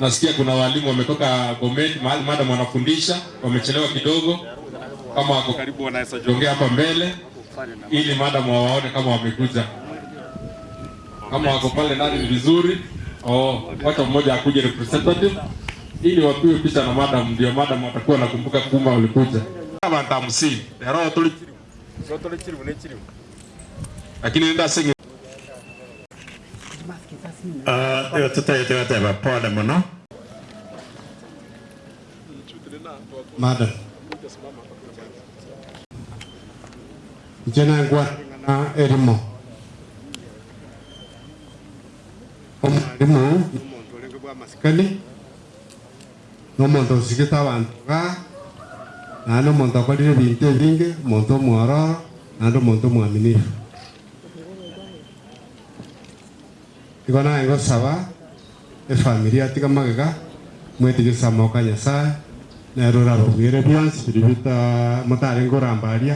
Nasikia kuna walimu wametoka Bomet mahali madam wanafundisha, wamechelewa kidogo. Kama wako karibu, wanaweza jongea hapa mbele ili madam wawaone kama wamekuja. Kama wako pale ndani ni vizuri. Oh, wacha mmoja akuje representative ili wapiwe picha na madam, ndio madam watakuwa nakumbuka kumba walikuja. Abantu hamsini rero kiri bune kiri lakini nenda singe Uh, yo tutayete gateba pole muno Madam. Jena ngwa na erimo. omwarimu n'omuntu olenge bwa masikani n'omuntu osigita abantu ga naende omuntu akorire ebinto ebinge omuntu omwororo naende omuntu omwaminifu igo naye ngosaba efamili atiga magega. Mwetigisa moka nyasaye nero orababwire bionsi biri bita motarenge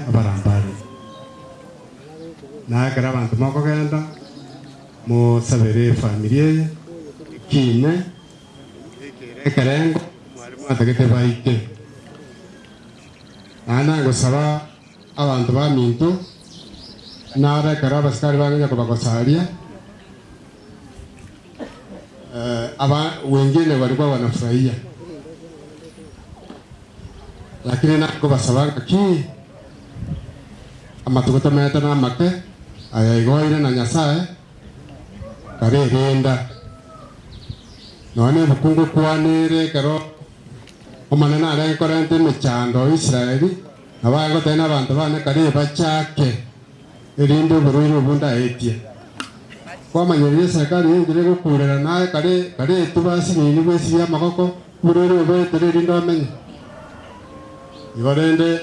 abarambari nakera abanto mokogenda musabere efamili eye kine. Ekerengo mwarimu atagete baike. Naende ngosaba abanto baminto narekera abasikari bangenya kobagosaria aba wengine walikuwa wanafurahia, lakini nako basabaga ki? Amatuguta mete na make ayaigoire na nyasaye karerenda none bukungu kwanire kero. Omanene arenkorente emechando israeli abagotena abanto bane kare bachake. Erinde oborwaire obundaetie kwamanyereria serikali yengire gukurira naye kare kare tubasinini bwesi bya magoko burere ndomenye igo rende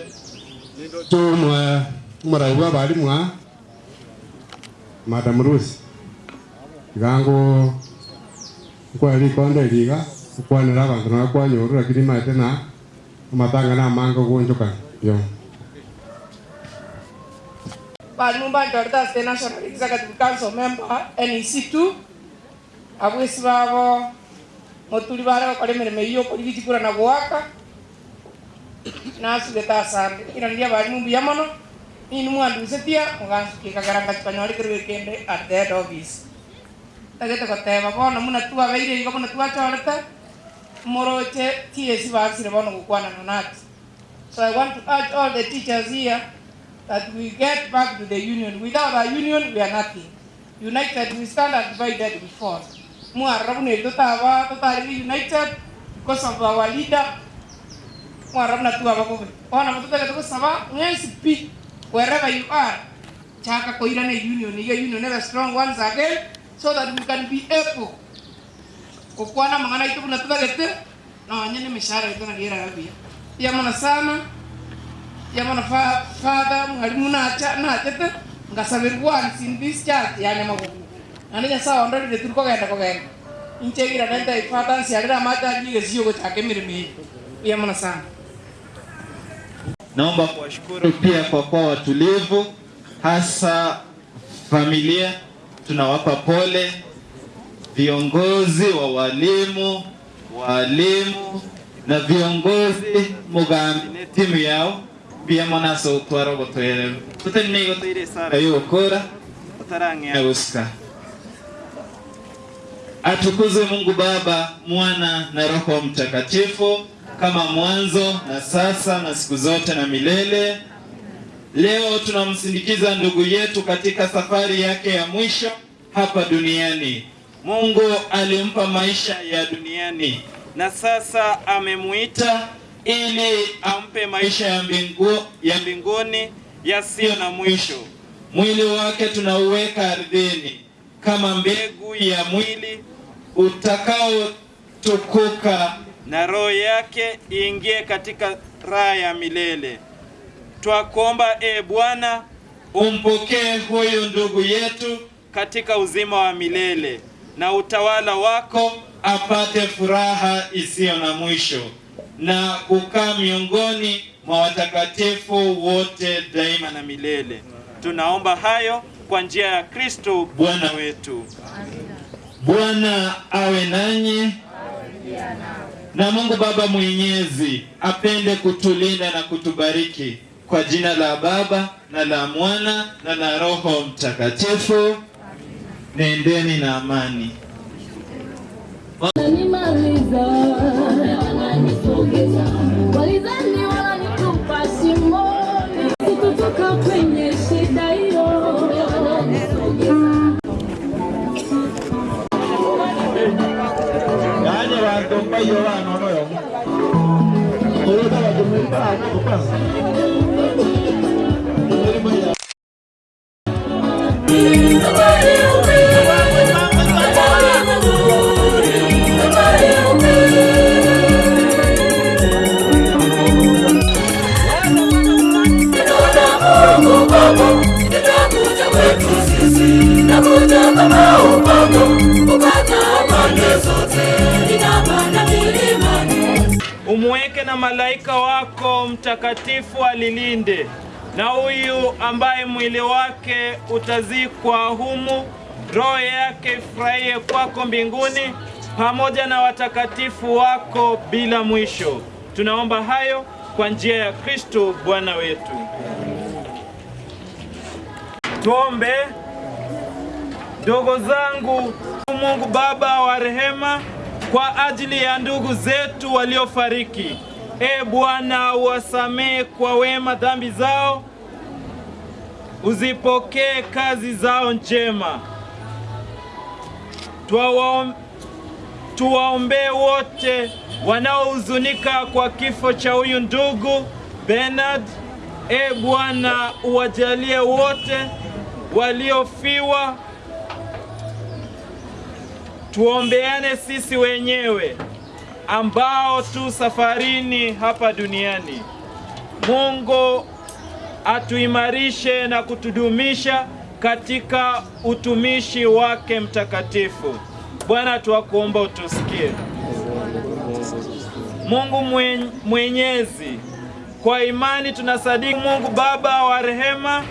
tumwe omorai bwa bali mwa madam rusi. Igango nkwari ikonde iga ukwanira abanto nawe kwanyoru lakini maete na amatanga na amange ogonchokana yo Balumba Dorda the National Executive Council member NEC2 abwesi babo motuli bare bakora emirimo iyo okorigitigura na gwaka nasugeta asande ira ndia bari mumbu yamono ini mwandusetia mugansukikagaranga tukanyorikirwe kende at the head office. Tagete goteba bono muna twabeire igo muna twachorete moroche TSC bagsire bono gukwanana nati so I want to urge all the teachers here that we get back to the union. Without our union, we are nothing. United, we stand and divided before. Mwarabune tutawa totally united because of our leader. Mwarabuna tu abakobe. Ona mtoto kwa saba, when speak wherever you are. Chaka koirane union, your union never strong once again so that we can be able. Kukwana mangana itu kuna tutagete na wanyene mishara itu na gira rabia. mwana sana yamana fa father mwalimu nacha nachete ngasabirwa in this church yani mago ane sawa ondori de turko genda ko genda inche gira nenda ifata nsiarira mata jige sio go chake mirimi yamana sana. Naomba kuwashukuru pia kwa kuwa watulivu, hasa familia. Tunawapa pole. Viongozi wa walimu, walimu na viongozi mugambine timu yao pia robo utwara gutwerera tutari gutwire sara yokora ya gusika atukuzwe Mungu Baba, Mwana na Roho Mtakatifu, kama mwanzo na sasa na siku zote na milele. Leo tunamsindikiza ndugu yetu katika safari yake ya mwisho hapa duniani. Mungu alimpa maisha ya duniani. Na sasa amemuita ili ampe maisha ya mbingu, ya mbinguni yasiyo na mwisho. Mwili wake tunauweka ardhini kama mbegu ya mwili utakaotukuka na roho yake iingie katika raha ya milele. Twakuomba e Bwana, umpokee huyu ndugu yetu katika uzima wa milele na utawala wako, apate furaha isiyo na mwisho na kukaa miongoni mwa watakatifu wote daima na milele. Tunaomba hayo kwa njia ya Kristo Bwana wetu. Bwana awe nanyi na Mungu Baba Mwenyezi apende kutulinda na kutubariki kwa jina la Baba na la Mwana na la Roho Mtakatifu. Nendeni na amani. Na malaika wako mtakatifu alilinde, na huyu ambaye mwili wake utazikwa humu, roho yake ifurahie kwako mbinguni, pamoja na watakatifu wako bila mwisho. Tunaomba hayo kwa njia ya Kristo Bwana wetu. Tuombe. Ndugu zangu, Mungu Baba wa rehema, kwa ajili ya ndugu zetu waliofariki, e Bwana, uwasamehe kwa wema dhambi zao, uzipokee kazi zao njema. Tuwaom- Tuwaombee wote wanaohuzunika kwa kifo cha huyu ndugu Bernard. E Bwana, uwajalie wote waliofiwa tuombeane sisi wenyewe ambao tu safarini hapa duniani. Mungu atuimarishe na kutudumisha katika utumishi wake mtakatifu. Bwana, tuwakuomba utusikie. Mungu mwenyezi, kwa imani tunasadiki Mungu Baba wa rehema,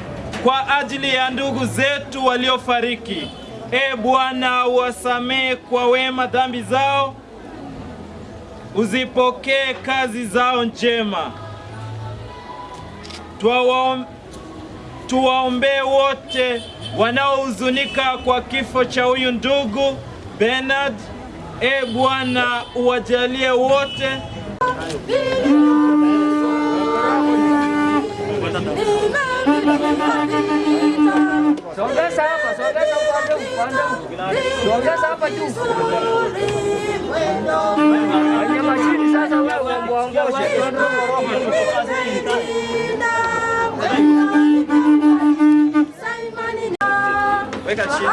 kwa ajili ya ndugu zetu waliofariki. E Bwana, uwasamehe kwa wema dhambi zao, uzipokee kazi zao njema. Tuwaom- Tuwaombee wote wanaohuzunika kwa kifo cha huyu ndugu Bernard. E Bwana, uwajalie wote huu. Hapa juu. Kwenye mashini sasa wewe muongoze. weka chini.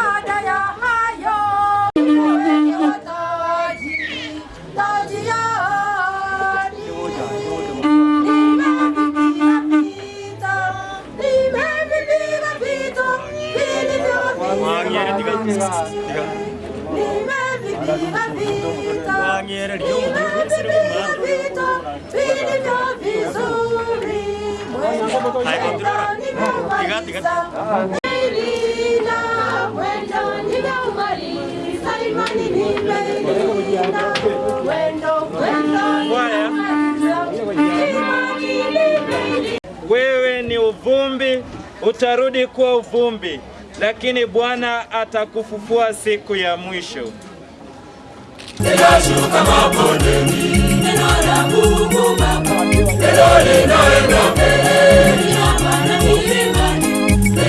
Wewe ni uvumbi, utarudi kuwa uvumbi, lakini Bwana atakufufua siku ya Nimevipiga vita, nimevipiga vita vilivyo vizuri. Mwendo kwenda nimeumaliza. Nimelinda, mwendo nimeumaliza. Imani nimeilinda,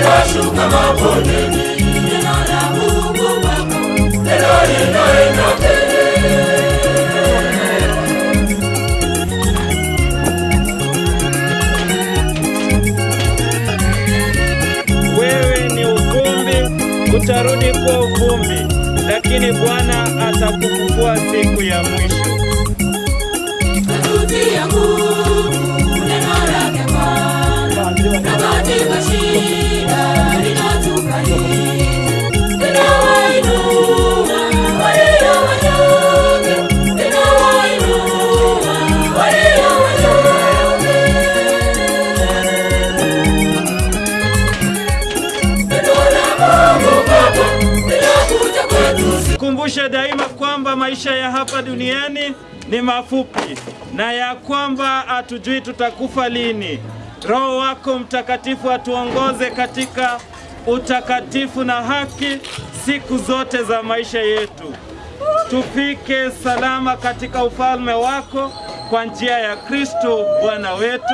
mwendo kwenda nimemaliza. linaenda mbele. Wewe ni uvumbi, utarudi kuwa uvumbi, lakini Bwana atakufufua kuwa siku ya mwisho. Kumbusha daima kwamba maisha ya hapa duniani ni mafupi na ya kwamba hatujui tutakufa lini. Roho wako Mtakatifu atuongoze katika utakatifu na haki siku zote za maisha yetu, tufike salama katika ufalme wako kwa njia ya Kristo Bwana wetu.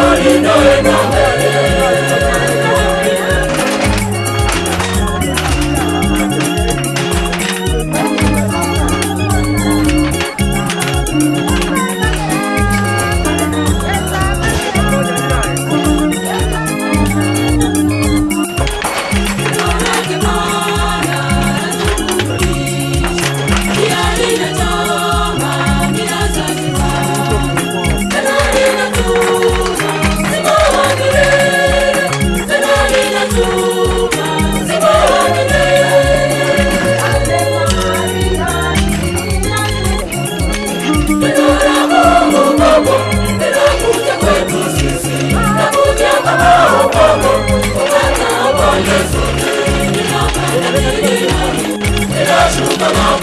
Lord, you know it, neno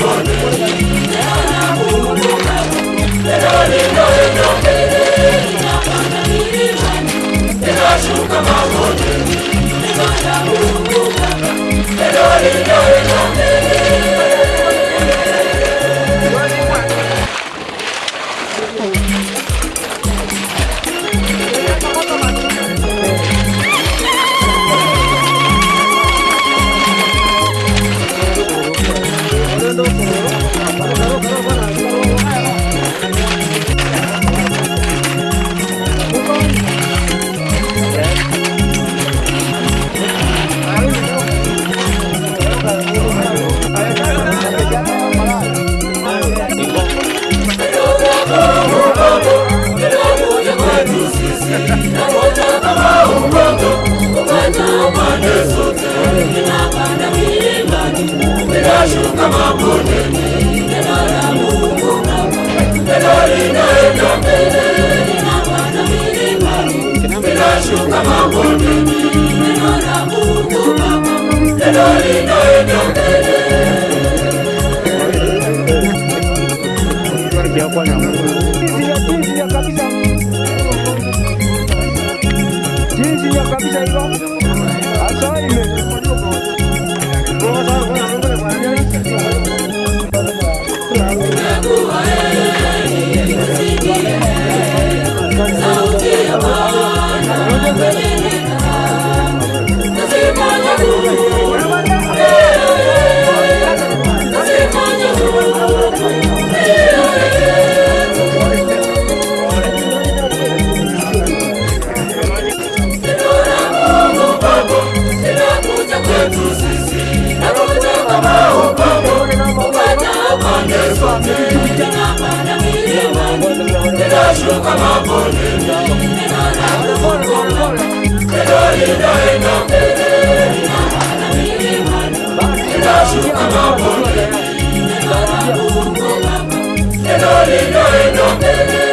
linaenda mbele. Jinsi ya kabisa hivyo. commanded from me. They dash look at my body. They not have the fun going on. They don't need to end up there. They dash look at my body. They don't need to end up there.